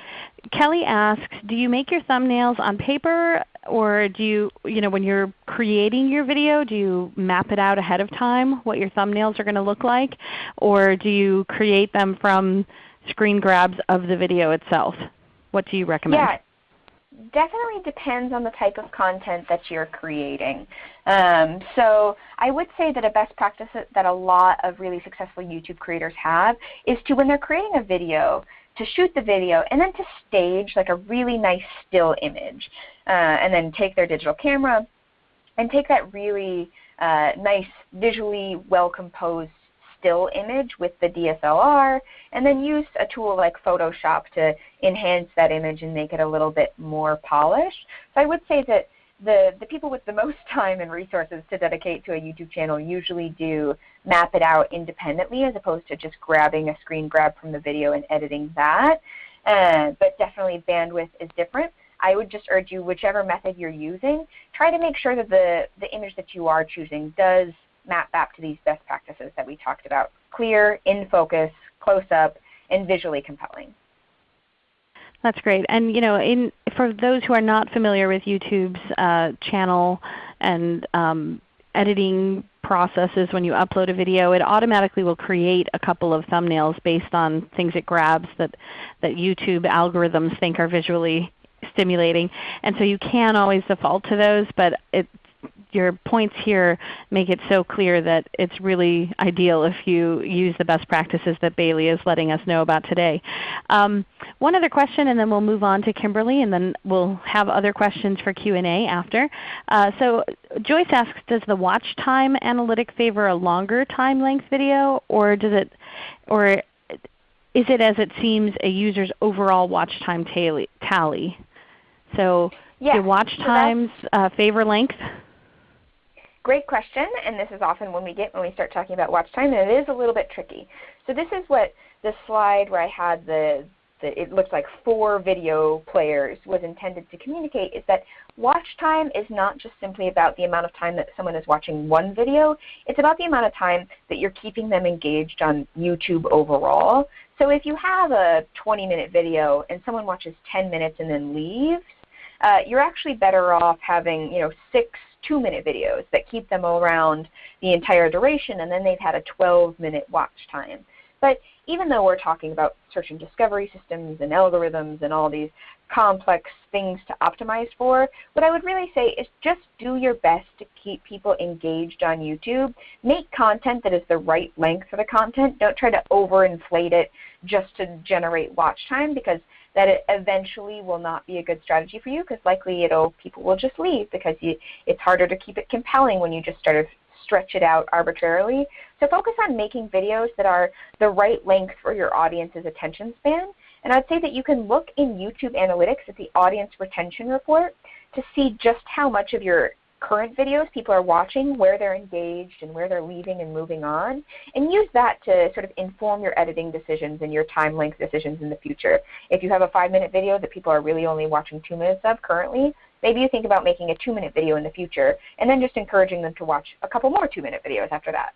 Kelly asks, do you make your thumbnails on paper or do you, you know, when you're creating your video, do you map it out ahead of time what your thumbnails are going to look like? Or do you create them from screen grabs of the video itself? What do you recommend? Yeah, definitely depends on the type of content that you're creating. Um, so I would say that a best practice that a lot of really successful YouTube creators have is to when they're creating a video, to shoot the video and then to stage like a really nice still image uh, and then take their digital camera and take that really uh, nice visually well composed still image with the DSLR and then use a tool like Photoshop to enhance that image and make it a little bit more polished. So I would say that the, the people with the most time and resources to dedicate to a YouTube channel usually do map it out independently as opposed to just grabbing a screen grab from the video and editing that. Uh, but definitely bandwidth is different. I would just urge you, whichever method you're using, try to make sure that the, the image that you are choosing does map back to these best practices that we talked about. Clear, in focus, close up, and visually compelling. That's great. And you know, in, for those who are not familiar with YouTube's uh, channel and um, editing processes when you upload a video, it automatically will create a couple of thumbnails based on things it grabs that, that YouTube algorithms think are visually stimulating. And so you can always default to those, but it, your points here make it so clear that it's really ideal if you use the best practices that Bailey is letting us know about today. Um, one other question and then we'll move on to Kimberly and then we'll have other questions for Q&A after. Uh, so Joyce asks, does the watch time analytic favor a longer time length video or does it, or is it as it seems a user's overall watch time tally? So yeah, do watch times uh, favor length? Great question, and this is often when we get when we start talking about watch time, and it is a little bit tricky. So this is what the slide where I had the, the it looks like four video players was intended to communicate is that watch time is not just simply about the amount of time that someone is watching one video, it's about the amount of time that you're keeping them engaged on YouTube overall. So if you have a 20 minute video and someone watches 10 minutes and then leaves, uh, you're actually better off having you know six two-minute videos that keep them around the entire duration, and then they've had a 12-minute watch time. But even though we're talking about search and discovery systems and algorithms and all these complex things to optimize for, what I would really say is just do your best to keep people engaged on YouTube. Make content that is the right length for the content. Don't try to overinflate it just to generate watch time because that it eventually will not be a good strategy for you because likely it'll people will just leave because you, it's harder to keep it compelling when you just sort of stretch it out arbitrarily. So focus on making videos that are the right length for your audience's attention span. And I'd say that you can look in YouTube Analytics at the audience retention report to see just how much of your current videos people are watching, where they're engaged and where they're leaving and moving on, and use that to sort of inform your editing decisions and your time length decisions in the future. If you have a five minute video that people are really only watching two minutes of currently, maybe you think about making a two minute video in the future and then just encouraging them to watch a couple more two minute videos after that.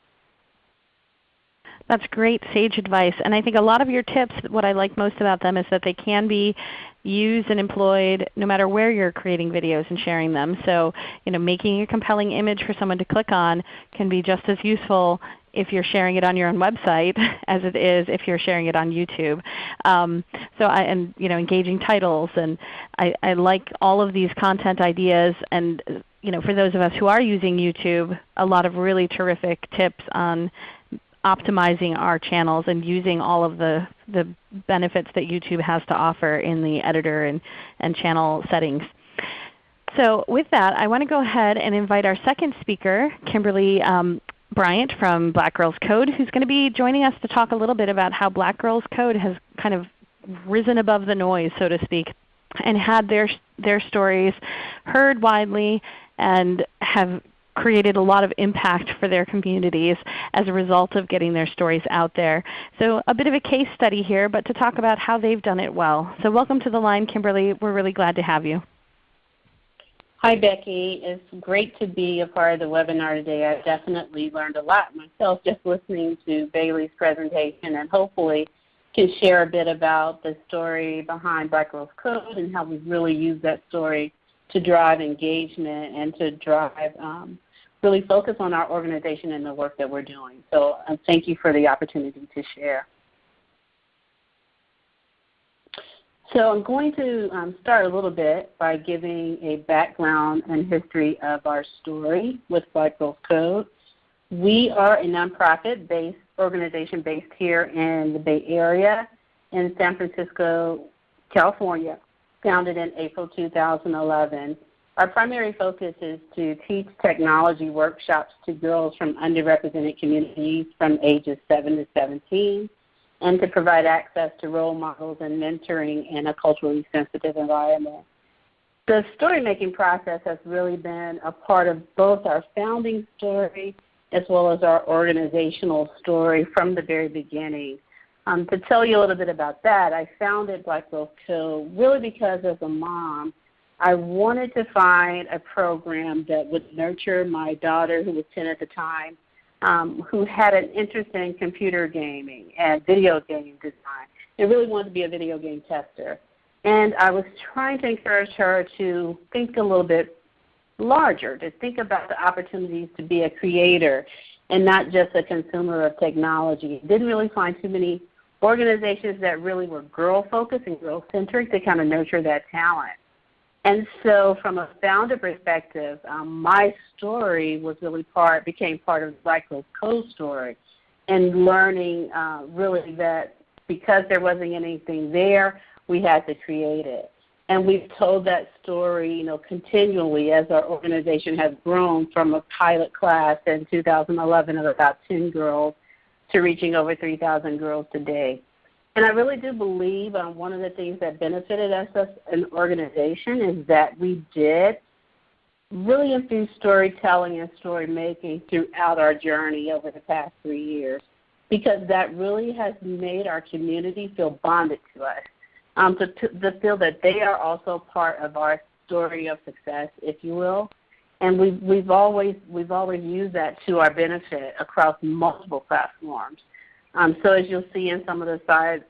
That's great sage advice. And I think a lot of your tips, what I like most about them is that they can be used and employed no matter where you're creating videos and sharing them. So you know, making a compelling image for someone to click on can be just as useful if you're sharing it on your own website as it is if you're sharing it on YouTube. Um, so I, and you know, engaging titles, and I, I like all of these content ideas. And you know, for those of us who are using YouTube, a lot of really terrific tips on optimizing our channels and using all of the, the benefits that YouTube has to offer in the editor and, and channel settings. So with that, I want to go ahead and invite our second speaker, Kimberly um, Bryant from Black Girls Code, who's going to be joining us to talk a little bit about how Black Girls Code has kind of risen above the noise, so to speak, and had their, their stories heard widely and have created a lot of impact for their communities as a result of getting their stories out there. So a bit of a case study here, but to talk about how they've done it well. So welcome to the line, Kimberly. We're really glad to have you. Hi Becky, it's great to be a part of the webinar today. I've definitely learned a lot myself just listening to Bailey's presentation and hopefully can share a bit about the story behind Black Girls Code and how we've really used that story to drive engagement and to drive um, really focus on our organization and the work that we're doing. So um, thank you for the opportunity to share. So I'm going to um, start a little bit by giving a background and history of our story with Black Girls Code. We are a nonprofit based organization based here in the Bay Area in San Francisco, California, founded in April 2011. Our primary focus is to teach technology workshops to girls from underrepresented communities from ages 7 to 17 and to provide access to role models and mentoring in a culturally sensitive environment. The story making process has really been a part of both our founding story as well as our organizational story from the very beginning. Um, to tell you a little bit about that, I founded Black Girls Code really because as a mom, I wanted to find a program that would nurture my daughter, who was 10 at the time, um, who had an interest in computer gaming and video game design and really wanted to be a video game tester. And I was trying to encourage her to think a little bit larger, to think about the opportunities to be a creator and not just a consumer of technology. Didn't really find too many organizations that really were girl focused and girl centric to kind of nurture that talent. And so from a founder perspective, um, my story was really part, became part of Black Girls Code story and learning uh, really that because there wasn't anything there, we had to create it. And we've told that story, you know, continually as our organization has grown from a pilot class in 2011 of about 10 girls to reaching over 3,000 girls today. And I really do believe um, one of the things that benefited us as an organization is that we did really infuse storytelling and story making throughout our journey over the past three years because that really has made our community feel bonded to us, um, to, to, to feel that they are also part of our story of success, if you will. And we've, we've, always, we've always used that to our benefit across multiple platforms. Um, so as you'll see in some of the slides,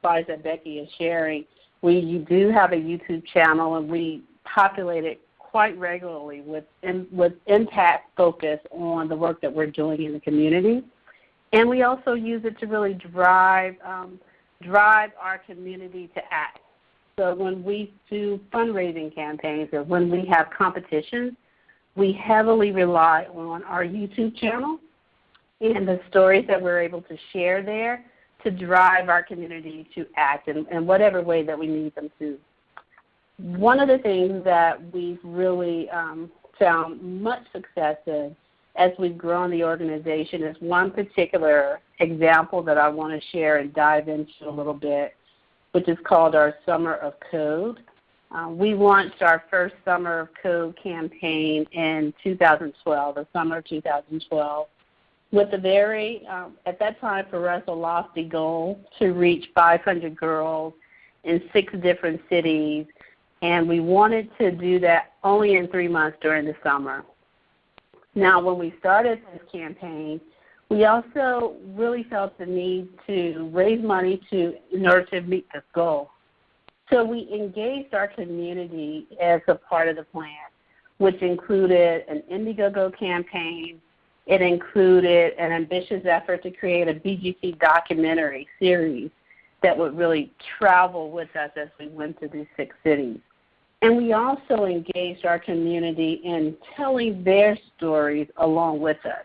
slides that Becky is sharing, we do have a YouTube channel and we populate it quite regularly with, with impact focus on the work that we're doing in the community. And we also use it to really drive, um, drive our community to act. So when we do fundraising campaigns or when we have competitions, we heavily rely on our YouTube channel and the stories that we're able to share there to drive our community to act in, in whatever way that we need them to. One of the things that we've really um, found much success in as we've grown the organization is one particular example that I want to share and dive into a little bit, which is called our Summer of Code. Uh, we launched our first Summer of Code campaign in 2012, the summer of 2012 with a very, um, at that time for us, a lofty goal to reach 500 girls in six different cities. And we wanted to do that only in three months during the summer. Now, when we started this campaign, we also really felt the need to raise money to, in order to meet this goal. So we engaged our community as a part of the plan, which included an Indiegogo campaign, It included an ambitious effort to create a BGC documentary series that would really travel with us as we went to these six cities. And we also engaged our community in telling their stories along with us.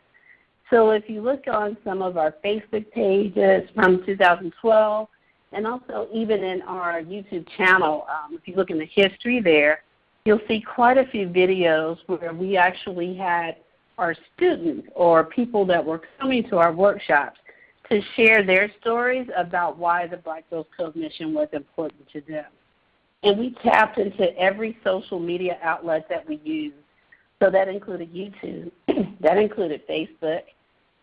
So if you look on some of our Facebook pages from 2012, and also even in our YouTube channel, um, if you look in the history there, you'll see quite a few videos where we actually had our students or people that were coming to our workshops to share their stories about why the Black Girls Code mission was important to them. And we tapped into every social media outlet that we use. So that included YouTube, that included Facebook,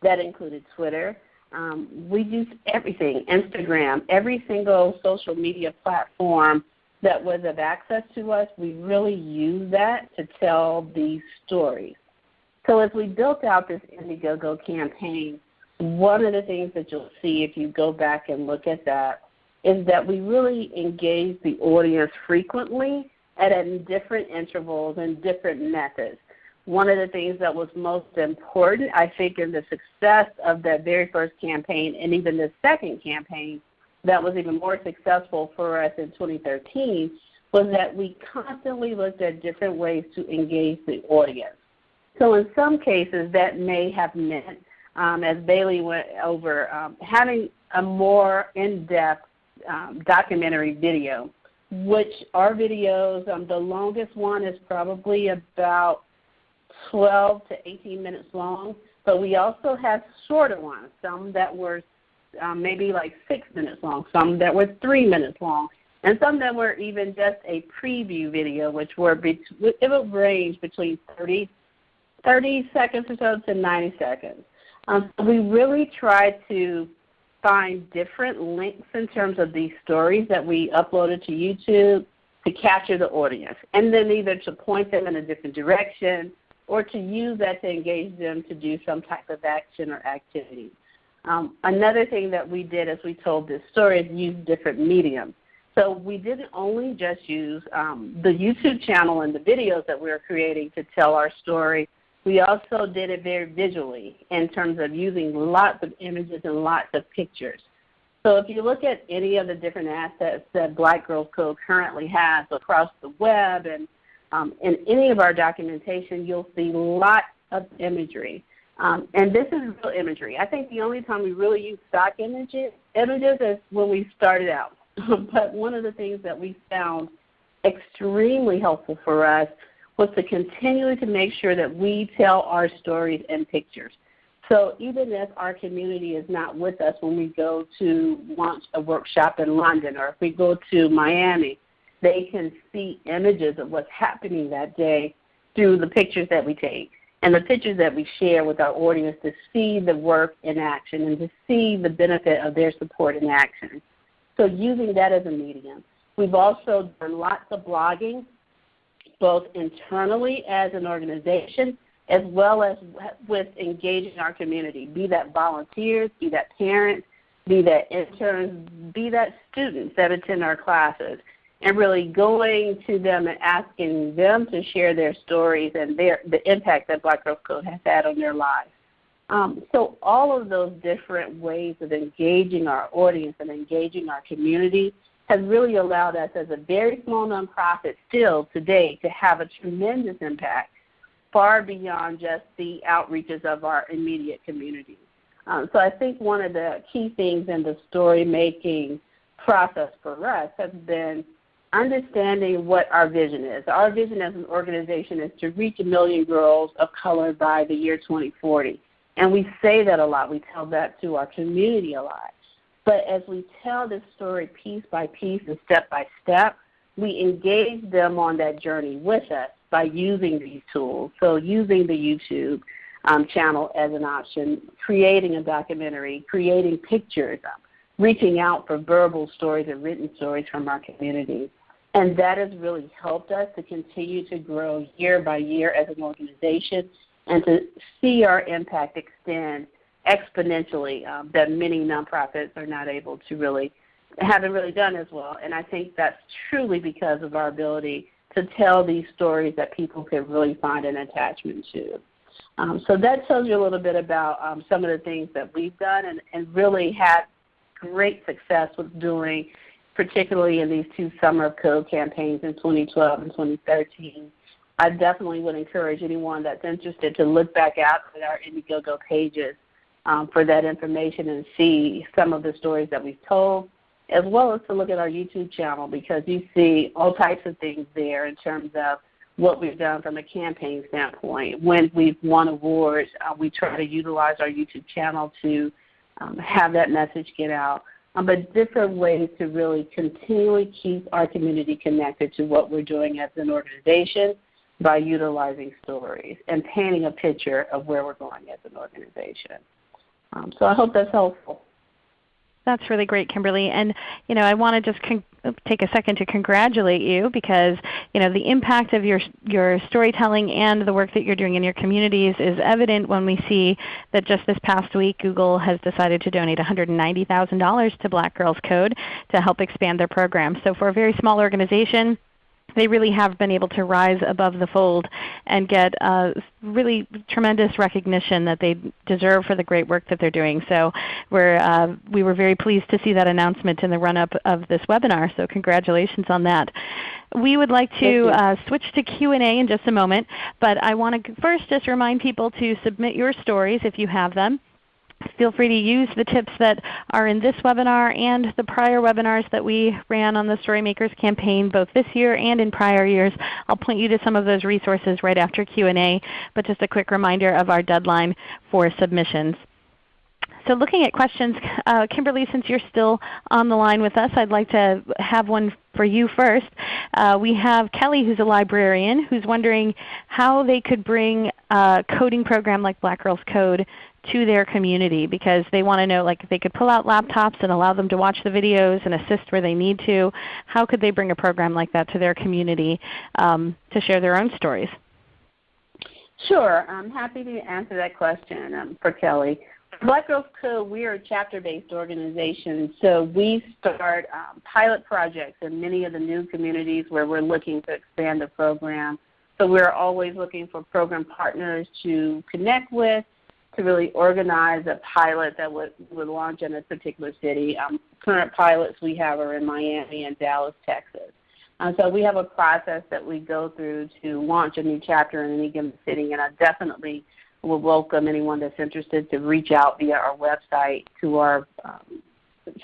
that included Twitter. Um, we used everything, Instagram, every single social media platform that was of access to us, we really used that to tell these stories. So as we built out this Indiegogo campaign, one of the things that you'll see if you go back and look at that is that we really engage the audience frequently and at different intervals and different methods. One of the things that was most important, I think, in the success of that very first campaign and even the second campaign that was even more successful for us in 2013 was that we constantly looked at different ways to engage the audience. So in some cases, that may have meant, um, as Bailey went over, um, having a more in-depth um, documentary video, which our videos, um, the longest one is probably about 12 to 18 minutes long, but we also have shorter ones, some that were um, maybe like six minutes long, some that were three minutes long, and some that were even just a preview video, which were be- it would range between 30, 30 seconds or so to 90 seconds. Um, we really tried to find different links in terms of these stories that we uploaded to YouTube to capture the audience, and then either to point them in a different direction or to use that to engage them to do some type of action or activity. Um, another thing that we did as we told this story is use different mediums. So we didn't only just use um, the YouTube channel and the videos that we were creating to tell our story, we also did it very visually in terms of using lots of images and lots of pictures. So if you look at any of the different assets that Black Girls Code currently has across the web and um, in any of our documentation, you'll see lots of imagery. Um, and this is real imagery. I think the only time we really use stock images, images is when we started out. but one of the things that we found extremely helpful for us was to continually to make sure that we tell our stories in pictures. So even if our community is not with us when we go to launch a workshop in London or if we go to Miami, they can see images of what's happening that day through the pictures that we take and the pictures that we share with our audience to see the work in action and to see the benefit of their support in action. So using that as a medium. We've also done lots of blogging, both internally as an organization as well as with engaging our community, be that volunteers, be that parents, be that interns, be that students that attend our classes and really going to them and asking them to share their stories and their, the impact that Black Girls Code has had on their lives. Um, so all of those different ways of engaging our audience and engaging our community has really allowed us as a very small nonprofit still today to have a tremendous impact far beyond just the outreaches of our immediate community. Um, so I think one of the key things in the story making process for us has been understanding what our vision is. Our vision as an organization is to reach a million girls of color by the year 2040. And we say that a lot. We tell that to our community a lot. But as we tell this story piece by piece and step by step, we engage them on that journey with us by using these tools. So using the YouTube um, channel as an option, creating a documentary, creating pictures, reaching out for verbal stories and written stories from our community. And that has really helped us to continue to grow year by year as an organization and to see our impact extend exponentially um, that many nonprofits are not able to really haven't really done as well. And I think that's truly because of our ability to tell these stories that people can really find an attachment to. Um, so that tells you a little bit about um, some of the things that we've done and, and really had great success with doing, particularly in these two Summer of Code campaigns in 2012 and 2013. I definitely would encourage anyone that's interested to look back at our Indiegogo pages um, for that information and see some of the stories that we've told, as well as to look at our YouTube channel because you see all types of things there in terms of what we've done from a campaign standpoint. When we've won awards, uh, we try to utilize our YouTube channel to um, have that message get out. Um, but different ways to really continually keep our community connected to what we're doing as an organization by utilizing stories and painting a picture of where we're going as an organization. Um, so I hope that's helpful. That's really great, Kimberly. And you know, I want to just take a second to congratulate you because you know the impact of your your storytelling and the work that you're doing in your communities is evident when we see that just this past week Google has decided to donate $190,000 to Black Girls Code to help expand their program. So for a very small organization they really have been able to rise above the fold and get uh, really tremendous recognition that they deserve for the great work that they're doing. So we're, uh, we were very pleased to see that announcement in the run-up of this webinar. So congratulations on that. We would like to uh, switch to Q&A in just a moment, but I want to first just remind people to submit your stories if you have them. Feel free to use the tips that are in this webinar and the prior webinars that we ran on the Storymakers campaign both this year and in prior years. I'll point you to some of those resources right after Q&A, but just a quick reminder of our deadline for submissions. So looking at questions, uh, Kimberly, since you're still on the line with us, I'd like to have one for you first. Uh, we have Kelly who's a librarian who's wondering how they could bring a coding program like Black Girls Code to their community because they want to know like if they could pull out laptops and allow them to watch the videos and assist where they need to, how could they bring a program like that to their community um, to share their own stories? Sure. I'm happy to answer that question um, for Kelly. Black Girls Code, we are a chapter-based organization, so we start um, pilot projects in many of the new communities where we're looking to expand the program. So we're always looking for program partners to connect with to really organize a pilot that would, would launch in a particular city. Um, current pilots we have are in Miami and Dallas, Texas. Uh, so we have a process that we go through to launch a new chapter in any given city, and I definitely would welcome anyone that's interested to reach out via our website to our um,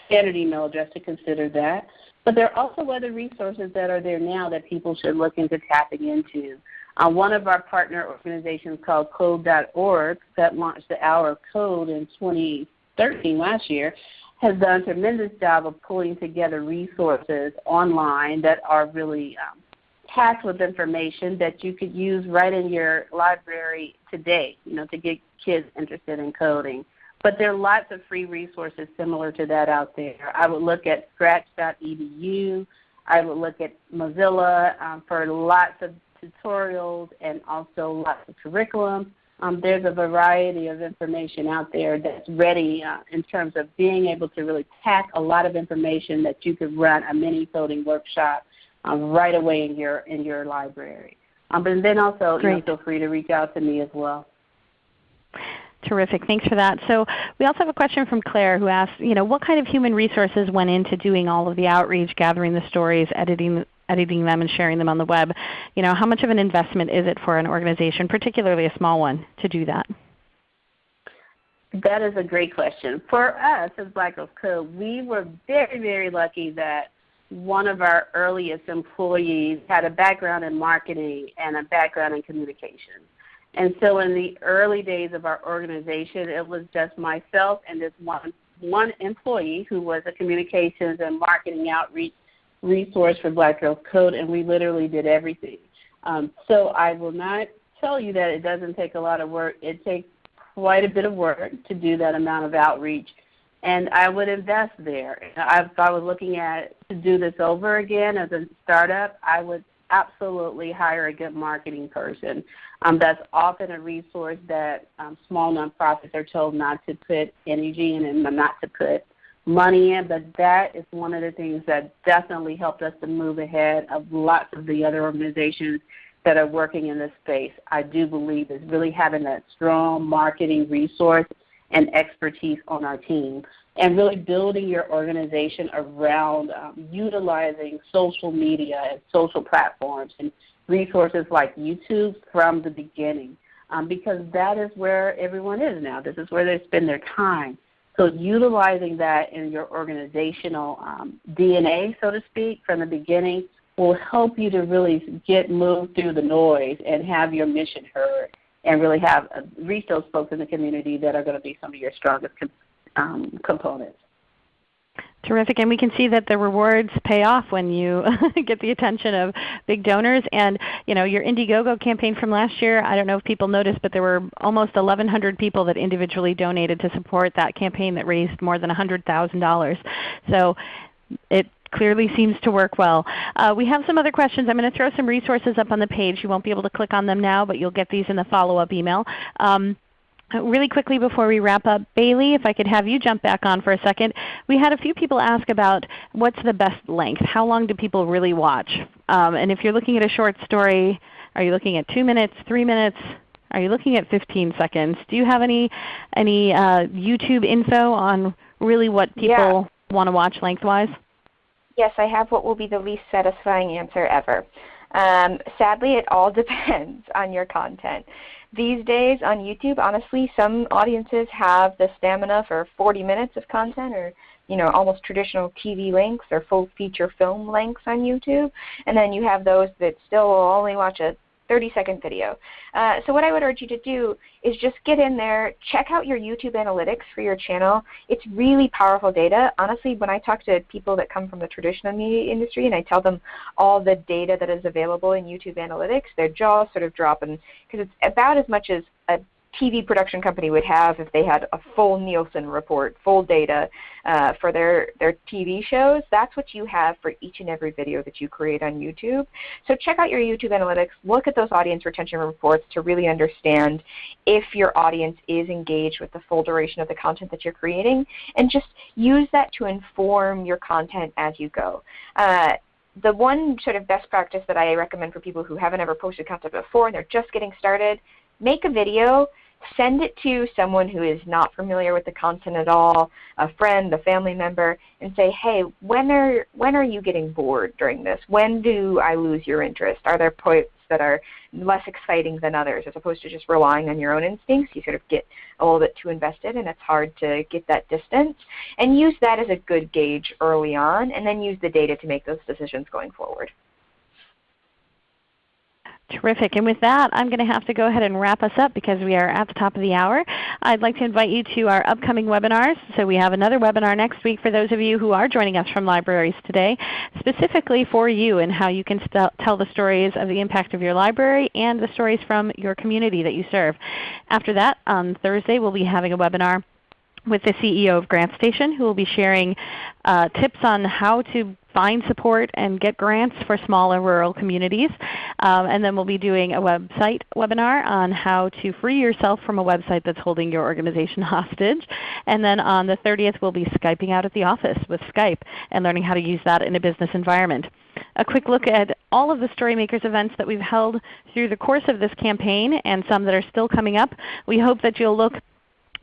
standard email address to consider that. But there are also other resources that are there now that people should look into tapping into. Uh, one of our partner organizations called Code.org that launched the Hour of Code in 2013 last year has done a tremendous job of pulling together resources online that are really um, packed with information that you could use right in your library today, you know, to get kids interested in coding. But there are lots of free resources similar to that out there. I would look at scratch.edu. I would look at Mozilla um, for lots of tutorials and also lots of curriculum. Um, there's a variety of information out there that's ready uh, in terms of being able to really pack a lot of information that you could run a mini coding workshop um, right away in your in your library. Um, but then also you know, feel free to reach out to me as well. Terrific. Thanks for that. So we also have a question from Claire who asks, you know, what kind of human resources went into doing all of the outreach, gathering the stories, editing editing them and sharing them on the web. You know, how much of an investment is it for an organization, particularly a small one, to do that? That is a great question. For us as Black Girls Code, we were very, very lucky that one of our earliest employees had a background in marketing and a background in communications. And so in the early days of our organization, it was just myself and this one, one employee who was a communications and marketing outreach resource for Black Girls Code, and we literally did everything. Um, so I will not tell you that it doesn't take a lot of work. It takes quite a bit of work to do that amount of outreach, and I would invest there. If I was looking at to do this over again as a startup, I would absolutely hire a good marketing person. Um, that's often a resource that um, small nonprofits are told not to put energy in and not to put money in, but that is one of the things that definitely helped us to move ahead of lots of the other organizations that are working in this space, I do believe is really having that strong marketing resource and expertise on our team and really building your organization around um, utilizing social media and social platforms and resources like YouTube from the beginning um, because that is where everyone is now. This is where they spend their time. So utilizing that in your organizational um, DNA, so to speak, from the beginning will help you to really get moved through the noise and have your mission heard and really have uh, reach those folks in the community that are going to be some of your strongest com- um, components. Terrific, and we can see that the rewards pay off when you get the attention of big donors. And you know your Indiegogo campaign from last year, I don't know if people noticed, but there were almost 1,100 people that individually donated to support that campaign that raised more than $100,000. So it clearly seems to work well. Uh, we have some other questions. I'm going to throw some resources up on the page. You won't be able to click on them now, but you'll get these in the follow-up email. Um, Really quickly before we wrap up, Bailey, if I could have you jump back on for a second. We had a few people ask about what's the best length. How long do people really watch? Um, and if you're looking at a short story, are you looking at 2 minutes, 3 minutes? Are you looking at 15 seconds? Do you have any, any uh, YouTube info on really what people yeah. want to watch lengthwise? Yes, I have what will be the least satisfying answer ever. Um, sadly, it all depends on your content. These days on YouTube, honestly, some audiences have the stamina for 40 minutes of content or you know, almost traditional TV lengths or full feature film lengths on YouTube. And then you have those that still will only watch a 30 second video. Uh, so what I would urge you to do is just get in there, check out your YouTube analytics for your channel. It's really powerful data. Honestly, when I talk to people that come from the traditional media industry and I tell them all the data that is available in YouTube analytics, their jaws sort of drop because it's about as much as a TV production company would have if they had a full Nielsen report, full data uh, for their, their TV shows. That's what you have for each and every video that you create on YouTube. So check out your YouTube analytics. Look at those audience retention reports to really understand if your audience is engaged with the full duration of the content that you're creating. And just use that to inform your content as you go. Uh, the one sort of best practice that I recommend for people who haven't ever posted content before and they're just getting started, make a video send it to someone who is not familiar with the content at all, a friend, a family member, and say, hey, when are, when are you getting bored during this? When do I lose your interest? Are there points that are less exciting than others as opposed to just relying on your own instincts? You sort of get a little bit too invested and it's hard to get that distance. And use that as a good gauge early on and then use the data to make those decisions going forward. Terrific. And with that, I'm going to have to go ahead and wrap us up because we are at the top of the hour. I'd like to invite you to our upcoming webinars. So we have another webinar next week for those of you who are joining us from libraries today, specifically for you and how you can tell the stories of the impact of your library and the stories from your community that you serve. After that, on Thursday, we'll be having a webinar with the CEO of GrantStation who will be sharing uh, tips on how to find support and get grants for smaller rural communities. Um, and then we'll be doing a website webinar on how to free yourself from a website that's holding your organization hostage. And then on the 30th we'll be Skyping out at the office with Skype and learning how to use that in a business environment. A quick look at all of the Storymakers events that we've held through the course of this campaign and some that are still coming up. We hope that you'll look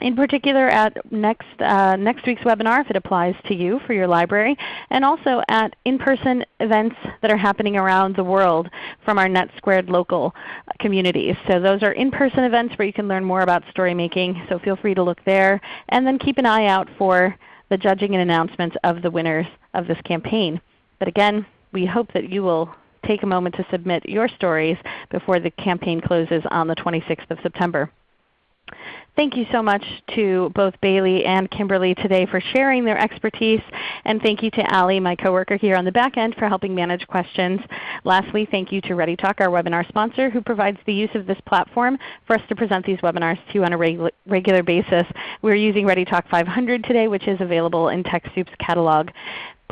in particular at next, uh, next week's webinar if it applies to you for your library, and also at in-person events that are happening around the world from our NetSquared local communities. So those are in-person events where you can learn more about story making, so feel free to look there. And then keep an eye out for the judging and announcements of the winners of this campaign. But again, we hope that you will take a moment to submit your stories before the campaign closes on the 26th of September. Thank you so much to both Bailey and Kimberly today for sharing their expertise. And thank you to Allie, my coworker here on the back end, for helping manage questions. Lastly, thank you to ReadyTalk, our webinar sponsor, who provides the use of this platform for us to present these webinars to you on a regu regular basis. We're using ReadyTalk 500 today, which is available in TechSoup's catalog.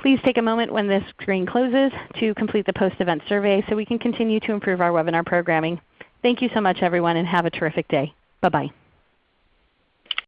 Please take a moment when this screen closes to complete the post-event survey so we can continue to improve our webinar programming. Thank you so much everyone and have a terrific day. Bye-bye.